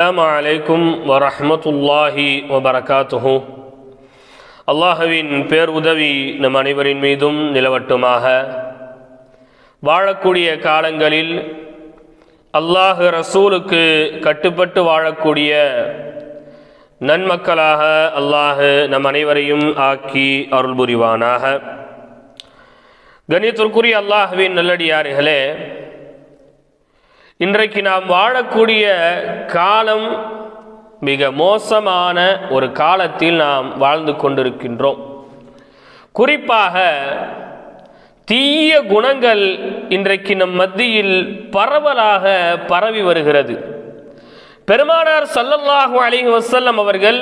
அஸ்ஸலாமு அலைக்கும் வரஹ்மத்துல்லாஹி வபரகாத்துஹு அல்லாஹுவின் பேர் உதவி நம் அனைவரின் மீதும் நிலவட்டுமாக. வாழக்கூடிய காலங்களில் அல்லாஹ் ரசூலுக்கு கட்டுப்பட்டு வாழக்கூடிய நன்மக்களாக அல்லாஹ் நம் அனைவரையும் ஆக்கி அருள் புரிவானாக கணியத்திற்குரிய அல்லாஹுவின் நல்லடியார்களே இன்றைக்கு நாம் வாழக்கூடிய காலம் மிக மோசமான ஒரு காலத்தில் நாம் வாழ்ந்து கொண்டிருக்கின்றோம். குறிப்பாக தீய குணங்கள் இன்றைக்கு நம் மத்தியில் பரவலாக பரவி வருகிறது. பெருமானார் சல்லல்லாஹு அலைஹி வசல்லம் அவர்கள்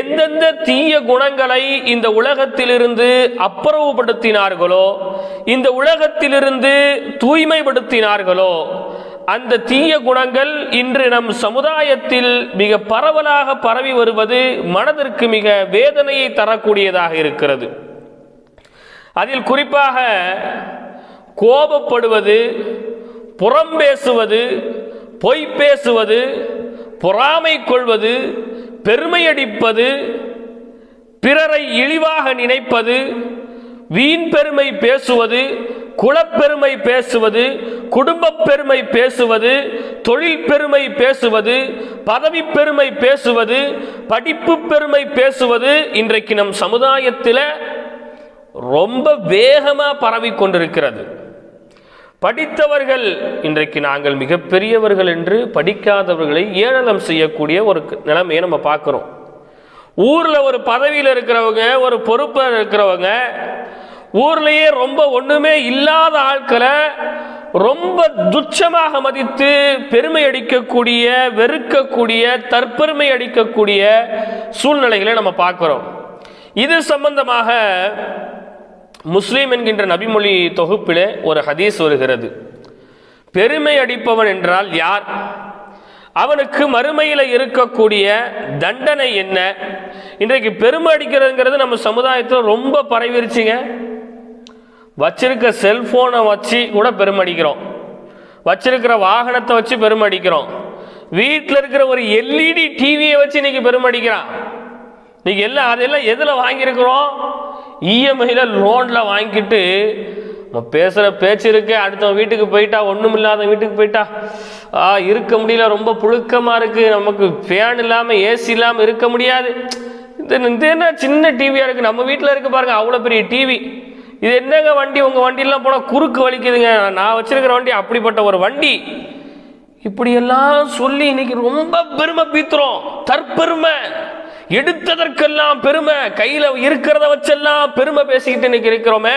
எந்தெந்த தீய குணங்களை இந்த உலகத்திலிருந்து அப்புறவுபடுத்தினார்களோ இந்த உலகத்திலிருந்து தூய்மைப்படுத்தினார்களோ அந்த தீய குணங்கள் இன்று நம் சமுதாயத்தில் மிக பரவலாக பரவி வருவது மனதிற்கு மிக வேதனையை தரக்கூடியதாக இருக்கிறது. அதில் குறிப்பாக கோபப்படுவது புறம் பேசுவது பொய் பேசுவது பொறாமை கொள்வது பெருமையடிப்பது பிறரை இழிவாக நினைப்பது வீண் பெருமை பேசுவது குலப்பெருமை பேசுவது குடும்பப் பெருமை பேசுவது தொழில் பெருமை பேசுவது பதவி பெருமை பேசுவது படிப்பு பெருமை பேசுவது இன்றைக்கு நம் சமுதாயத்தில் ரொம்ப வேகமாக பரவி கொண்டிருக்கிறது. படித்தவர்கள் இன்றைக்கு நாங்கள் மிகப்பெரியவர்கள் என்று படிக்காதவர்களை ஏளனம் செய்யக்கூடிய ஒரு நிலைமையை நம்ம பார்க்குறோம். ஊரில் ஒரு பதவியில் இருக்கிறவங்க ஒரு பொறுப்பில் இருக்கிறவங்க ஊர்லேயே ரொம்ப ஒன்றுமே இல்லாத ஆட்களை ரொம்ப துச்சமாக மதித்து பெருமை அடிக்கக்கூடிய வெறுக்கக்கூடிய தற்பெருமை அடிக்கக்கூடிய சூழ்நிலைகளை நம்ம பார்க்குறோம். இது சம்பந்தமாக முஸ்லீம் என்கின்ற நபிமொழி தொகுப்பிலே ஒரு ஹதீஸ் வருகிறது. பெருமை அடிப்பவன் என்றால் யார்? அவனுக்கு மறுமையில் இருக்கக்கூடிய தண்டனை என்ன? இன்றைக்கு பெருமை அடிக்கிறதுங்கிறது நம்ம சமுதாயத்தில் ரொம்ப பரவிருச்சுங்க. வச்சிருக்க செல்ஃபோனை வச்சு கூட பெருமடிக்கிறோம். வச்சிருக்கிற வாகனத்தை வச்சு பெருமடிக்கிறோம். வீட்டில் இருக்கிற ஒரு எல்இடி டிவியை வச்சு இன்னைக்கு பெருமடிக்கிறான். இன்னைக்கு எல்லாம் அதெல்லாம் எதில் வாங்கியிருக்கிறோம்? இஎம்ஐயில் லோனில் வாங்கிட்டு நம்ம பேசுகிற பேச்சு இருக்கு அடுத்தவன் வீட்டுக்கு போயிட்டா ஒன்றும் இல்லாத வீட்டுக்கு போயிட்டா ஆ இருக்க முடியல ரொம்ப புழுக்கமாக இருக்குது நமக்கு ஃபேன் இல்லாமல் ஏசி இல்லாமல் இருக்க முடியாது. இது என்ன சின்ன டிவியாக இருக்குது நம்ம வீட்டில் இருக்க பாருங்கள் அவ்வளோ பெரிய டிவி இது என்னங்க வண்டி? உங்கள் வண்டியெல்லாம் போனால் குறுக்கு வலிக்குதுங்க. நான் வச்சுருக்கிற வண்டி அப்படிப்பட்ட ஒரு வண்டி. இப்படியெல்லாம் சொல்லி இன்னைக்கு ரொம்ப பெருமை பீத்துறோம். தற்பெருமை. எடுத்ததற்கெல்லாம் பெருமை. கையில் இருக்கிறத வச்செல்லாம் பெருமை பேசிக்கிட்டு இன்னைக்கு இருக்கிறோமே.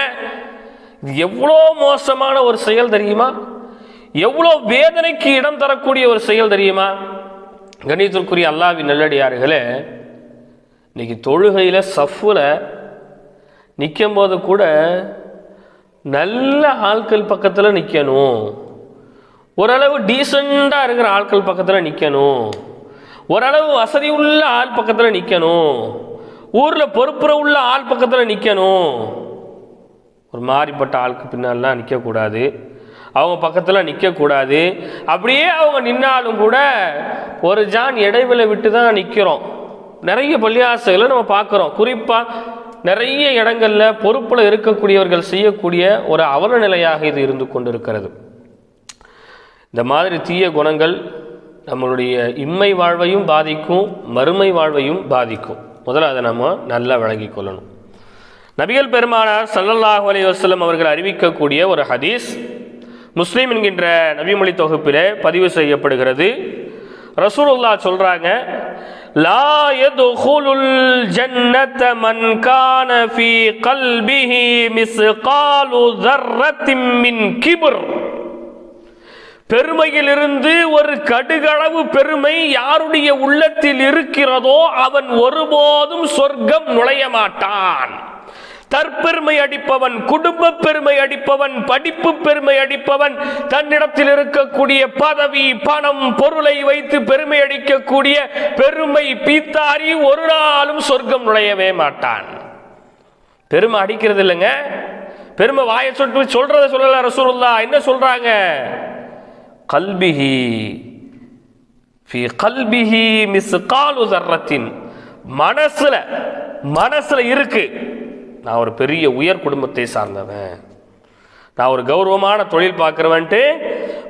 இது எவ்வளோ மோசமான ஒரு செயல் தெரியுமா? எவ்வளோ வேதனைக்கு இடம் தரக்கூடிய ஒரு செயல் தெரியுமா? கணிதத்திற்குரிய அல்லாவின் நல்லடியார்களே இன்னைக்கு தொழுகையில் சஃப்பில் நிற்கும் போது கூட நல்ல ஆட்கள் பக்கத்தில் நிற்கணும் ஓரளவு டீசெண்டாக இருக்கிற ஆட்கள் பக்கத்தில் நிற்கணும் ஓரளவு வசதி உள்ள ஆள் பக்கத்தில் நிற்கணும் ஊரில் பொறுப்புற உள்ள ஆள் பக்கத்தில் நிற்கணும் ஒரு மாறிப்பட்ட ஆளுக்கு பின்னாலாம் நிற்கக்கூடாது அவங்க பக்கத்தில் நிற்கக்கூடாது அப்படியே அவங்க நின்னாலும் கூட ஒரு ஜான் இடைவெளி விட்டு தான் நிற்கிறோம் நிறைய பள்ளியாசைகளை நம்ம பார்க்குறோம். குறிப்பாக நிறைய இடங்களில் பொறுப்பில் இருக்கக்கூடியவர்கள் செய்யக்கூடிய ஒரு அவல நிலையாக இது இருந்து கொண்டிருக்கிறது. இந்த மாதிரி தீய குணங்கள் நம்மளுடைய இம்மை வாழ்வையும் பாதிக்கும் மறுமை வாழ்வையும் பாதிக்கும். முதல்ல அதை நம்ம நல்லா வழங்கி கொள்ளணும். நபிகள் பெருமானார் சல்லல்லாஹ் அலி வசலம் அவர்கள் அறிவிக்கக்கூடிய ஒரு ஹதீஸ் முஸ்லீம் என்கின்ற நபிமொழி தொகுப்பில் பதிவு செய்யப்படுகிறது. ரசூலுல்லா சொல்கிறாங்க லா யதுகுலுல் ஜன்னத மன் கான ஃபீ கல்பிஹி மிஸ்காலு தர்ரத்தின் மின் கிபுர். பெருமையிலிருந்து ஒரு கடுகளவு பெருமை யாருடைய உள்ளத்தில் இருக்கிறதோ அவன் ஒருபோதும் சொர்க்கம் நுழைய மாட்டான். தற்பெருமை அடிப்பவன் குடும்ப பெருமை அடிப்பவன் படிப்பு பெருமை அடிப்பவன் தன்னிடத்தில் இருக்கக்கூடிய பதவி பணம் பொருளை வைத்து பெருமை அடிக்கக்கூடிய பெருமை பீத்தாரி ஒரு நாளும் சொர்க்கம் நுழையவே மாட்டான். பெருமை அடிக்கிறது இல்லைங்க. பெருமை வாயை சொட்டு சொல்றத சொல்லல ரசூலுல்லா. என்ன சொல்றாங்க? கல்பிஹி ஃபி கல்பிஹி மிஸ்காலு தர்ரத்தின். மனசுல மனசுல இருக்கு. நான் ஒரு பெரிய உயர் குடும்பத்தை சார்ந்தவன். நான் ஒரு கௌரவமான தொழில் பார்க்குறவன்ட்டு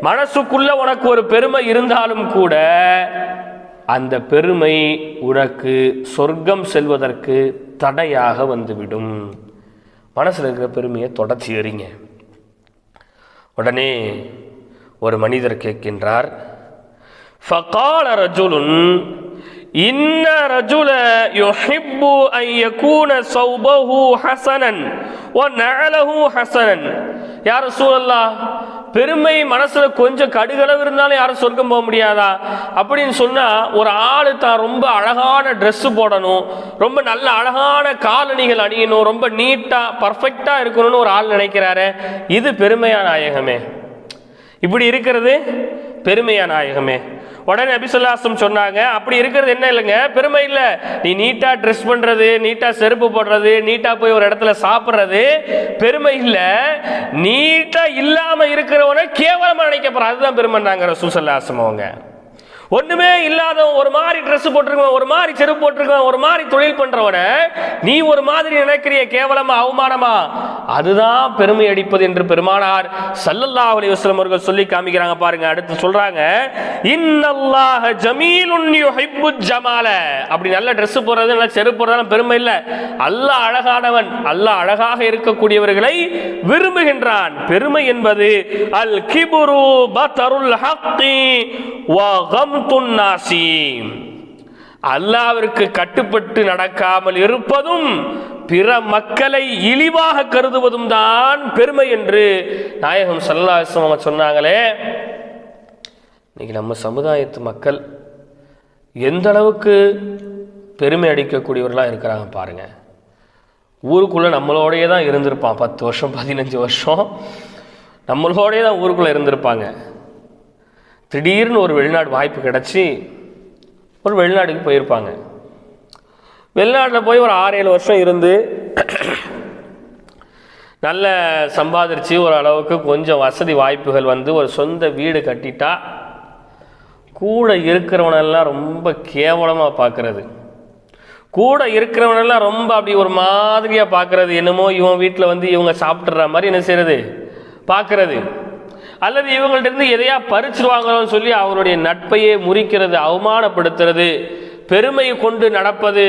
மனசுக்குள்ள உனக்கு ஒரு பெருமை இருந்தாலும் கூட அந்த பெருமை உனக்கு சொர்க்கம் செல்வதற்கு தடையாக வந்துவிடும். மனசில் இருக்கிற பெருமையை தொடர்ச்சி எறிங்க. உடனே ஒரு மனிதர் கேட்கின்றார் ஃபகால ரஜுலுன் இன்ன ரஜுல யுஹிப்பு அன் யகூன சௌபஹு ஹஸனன் வ நஅலஹு ஹசனன் யா ரசூலல்லாஹ் பெருமை மனசுல கொஞ்சம் கடுகளவு இருந்தாலும் யாரும் சொர்க்கம் போக முடியாதா? அப்படின்னு சொன்னா ஒரு ஆளு தான் ரொம்ப அழகான ட்ரெஸ் போடணும் ரொம்ப நல்ல அழகான காலணிகள் அணியணும் ரொம்ப நீட்டா பர்ஃபெக்டா இருக்கணும்னு ஒரு ஆள் நினைக்கிறாரு இது பெருமையா நாயகமே. இப்படி இருக்கிறது பெருமையா நாயகமே. உடனே அபிசுல்லாசம் சொன்னாங்க அப்படி இருக்கிறது என்ன இல்லைங்க? பெருமை இல்லை. நீ நீட்டாக ட்ரெஸ் பண்ணுறது நீட்டாக செருப்பு போடுறது நீட்டாக போய் ஒரு இடத்துல சாப்பிட்றது பெருமை இல்லை. நீட்டாக இல்லாமல் இருக்கிறவனை கேவலமாக நினைக்கப்படுற அதுதான் பெருமைன்னாங்க ரசூசல்லாசம் அவங்க. ஒண்ணுமே இல்லாதவன் ஒரு மாதிரி ட்ரெஸ் போட்டிருக்கவன் ஒரு மாதிரி செருப்பு போட்டிருக்கவன் ஒரு மாதிரி தொழில் பண்றவன நீ ஒரு மாதிரி நினைக்கிறிய கேவலமா அவமானமா? அதுதான் பெருமை அடிப்பது என்று பெருமானார் சல்லல்லா அலி வஸ்லம் அவர்கள் சொல்லி காமிக்கிறாங்க பாருங்க. அடுத்து சொல்றாங்க இன்னல்லாஹ ஜமீலுன் யுஹிப்பு ஜமால. அப்படி நல்ல Dress போடுறது நல்ல செருப்பு போடுறதுலாம் பெருமை இல்ல. அல்லாஹ் அழகானவன் அல்லாஹ் அழகாக இருக்கக்கூடியவர்களை விரும்புகின்றான். பெருமை என்பது அல் கிபுரு பத்தருல் ஹக்கி வ அல்லாவிற்கு கட்டுப்பட்டு நடக்காமல் இருப்பதும் பிற மக்களை இழிவாக கருதுவதும் தான் பெருமை என்று நாயகம் சல்லாசம் அவங்க சொன்னாங்களே. இன்னைக்கு நம்ம சமுதாயத்து மக்கள் எந்த அளவுக்கு பெருமை அடிக்கக்கூடியவர்களாக இருக்கிறாங்க பாருங்க. ஊருக்குள்ளே நம்மளோடையே தான் இருந்திருப்பான். பத்து வருஷம் பதினஞ்சு வருஷம் நம்மளோடையே தான் ஊருக்குள்ளே இருந்திருப்பாங்க. திடீர்னு ஒரு வெளிநாடு வாய்ப்பு கிடச்சி ஒரு வெளிநாட்டுக்கு போயிருப்பாங்க. வெளிநாட்டில் போய் ஒரு ஆறு ஏழு வருஷம் இருந்து நல்ல சம்பாதிச்சு ஒரு அளவுக்கு கொஞ்சம் வசதி வாய்ப்புகள் வந்து ஒரு சொந்த வீடு கட்டிட்டா கூட இருக்கிறவனெல்லாம் ரொம்ப கேவலமாக பார்க்கறது கூட இருக்கிறவனெல்லாம் ரொம்ப அப்படி ஒரு மாதிரியாக பார்க்கறது என்னமோ இவன் வீட்டில் வந்து இவங்க சாப்பிட்ற மாதிரி என்ன செய்கிறது பார்க்கறது அல்லது இவங்கள்டிருந்து எதையா பறிச்சிருவாங்களோன்னு சொல்லி அவருடைய நட்பையே முறிக்கிறது அவமானப்படுத்துறது பெருமை கொண்டு நடப்பது.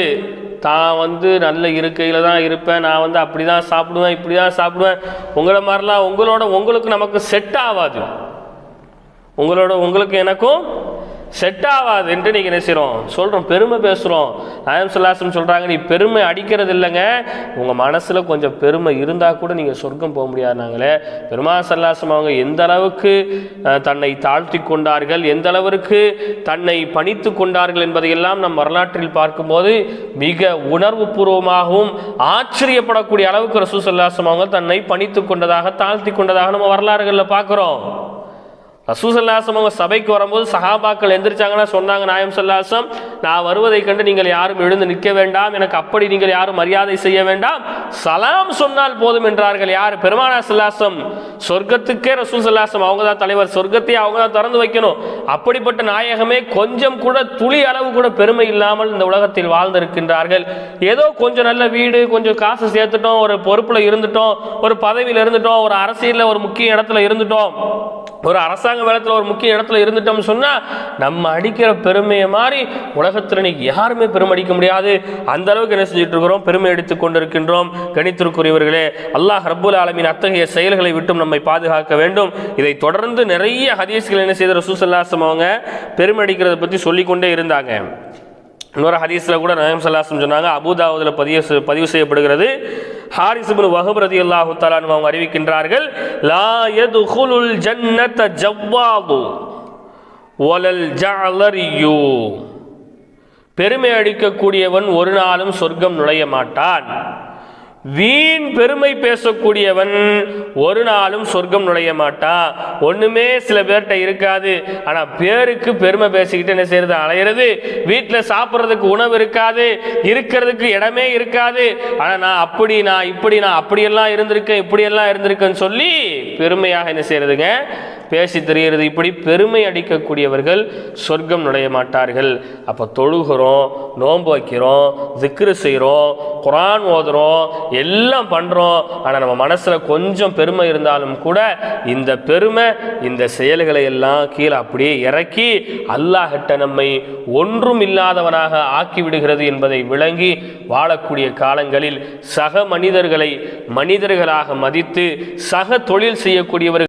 தான் வந்து நல்ல இருக்கையில் தான் இருப்பேன். நான் வந்து அப்படி தான் சாப்பிடுவேன் இப்படி தான் சாப்பிடுவேன். உங்களை மாதிரிலாம் உங்களோட உங்களுக்கு நமக்கு செட் ஆகாது. உங்களோட உங்களுக்கு எனக்கும் செட் ஆகாது என்று நீங்கள் நினைச்சிரும். சொல்கிறோம் பெருமை பேசுகிறோம் நயம் சொல்லாசம் சொல்கிறாங்க நீ பெருமை அடிக்கிறது இல்லைங்க. உங்கள் மனசில் கொஞ்சம் பெருமை இருந்தால் கூட நீங்கள் சொர்க்கம் போக முடியாதுனாங்களே பெருமா சல்லாசம் அவங்க எந்த அளவுக்கு தன்னை தாழ்த்தி கொண்டார்கள் எந்த அளவிற்கு தன்னை பணித்து கொண்டார்கள் என்பதையெல்லாம் நம் வரலாற்றில் பார்க்கும்போது மிக உணர்வு பூர்வமாகவும் ஆச்சரியப்படக்கூடிய அளவுக்கு ரசூ சல்லாசம் அவங்க தன்னை பணித்து கொண்டதாக தாழ்த்தி கொண்டதாக நம்ம வரலாறுகளில் பார்க்குறோம். ரசூசல்லாசம் அவங்க சபைக்கு வரும்போது சஹாபாக்கள் எந்திரிச்சாங்கன்னா சொன்னாங்க நாயம் சல்லாசம் நான் வருவதை கண்டு நீங்கள் யாரும் எழுந்து நிற்க வேண்டாம். எனக்கு அப்படி நீங்கள் யாரும் மரியாதை செய்ய வேண்டாம். சலாம் சொன்னால் போதும் என்றார்கள். யார்? பெருமானா சல்லாசம் சொர்க்கத்துக்கே ரசூல் சல்லாசம் அவங்க தான் தலைவர். சொர்க்கத்தையே அவங்க தான் திறந்து வைக்கணும். அப்படிப்பட்ட நாயகமே கொஞ்சம் கூட துளி அளவு கூட பெருமை இல்லாமல் இந்த உலகத்தில் வாழ்ந்திருக்கின்றார்கள். ஏதோ கொஞ்சம் நல்ல வீடு கொஞ்சம் காசு சேர்த்துட்டோம் ஒரு பொறுப்பில் இருந்துட்டோம் ஒரு பதவியில் இருந்துட்டோம் ஒரு அரசியலில் ஒரு முக்கிய இடத்துல இருந்துட்டோம். ஒரு அரசாங்க வேலத்தில் ஒரு முக்கிய இடத்துல இருந்துட்டோம்னு சொன்னால் நம்ம அடிக்கிற பெருமையை மாதிரி உலகத்தில் இன்னைக்கு யாருமே பெருமை அடிக்க முடியாது. அந்த அளவுக்கு என்ன செஞ்சுட்டு இருக்கிறோம்? பெருமை அடித்துக் கொண்டிருக்கின்றோம். கணித்திற்குரியவர்களே அல்லாஹ் ஹர்புல் ஆலமின் அத்தகைய செயல்களை விட்டும் நம்மை பாதுகாக்க வேண்டும். இதை தொடர்ந்து நிறைய ஹதீஸ்கள் என்ன செய்த ரசூசல்லாசம் அவங்க பெருமை அடிக்கிறத பற்றி சொல்லிக்கொண்டே இருந்தாங்க. இன்னொரு ஹதீஸில் கூட நயம் சல்லாசம் சொன்னாங்க அபுதாவுதில் பதிவு பதிவு செய்யப்படுகிறது. ஹாரிஸ் இப்னு வஹப் ரதியல்லாஹு தஆலா அன்ஹு அவங்க அறிவிக்கின்றார்கள் லா ஹுலுல் ஜன்னத ஜவ்வாது ஒலல் ஜஅலரியு. பெருமை அடிக்கக்கூடியவன் ஒரு நாளும் சொர்க்கம் நுழைய மாட்டான். வீண் பெருமை பேசக்கூடியவன் ஒரு நாளும் சொர்க்கம் நுழைய மாட்டான் ஒன்றுமே சில பேர்கிட்ட இருக்காது. ஆனால் பேருக்கு பெருமை பேசிக்கிட்டு என்ன செய்யறது அலையிறது. வீட்டில் சாப்பிட்றதுக்கு உணவு இருக்காது. இருக்கிறதுக்கு இடமே இருக்காது. ஆனால் நான் அப்படி நான் இப்படி நான் அப்படியெல்லாம் இருந்திருக்கேன் இப்படியெல்லாம் இருந்திருக்கேன்னு சொல்லி பெருமையாக என்ன செய்யறதுங்க பேசி தெரிகிறது. இப்படி பெருமை அடிக்கக்கூடியவர்கள் சொர்க்கம் நுழைய மாட்டார்கள். அப்போ தொழுகிறோம் நோன்பு வைக்கிறோம் திக்ரு செய்கிறோம் குரான் ஓதுறோம் எல்லாம் பண்ணுறோம் ஆனால் நம்ம மனசில் கொஞ்சம் பெருமை இருந்தாலும் கூட இந்த பெருமை இந்த செயல்களை எல்லாம் கீழே அப்படியே இறக்கி அல்லாஹிட்ட நம்மை ஒன்றும் இல்லாதவனாக ஆக்கி விடுகிறது என்பதை விளங்கி வாழக்கூடிய காலங்களில் சக மனிதர்களை மனிதர்களாக மதித்து சக தொழில் செய்யக்கூடியவர்கள்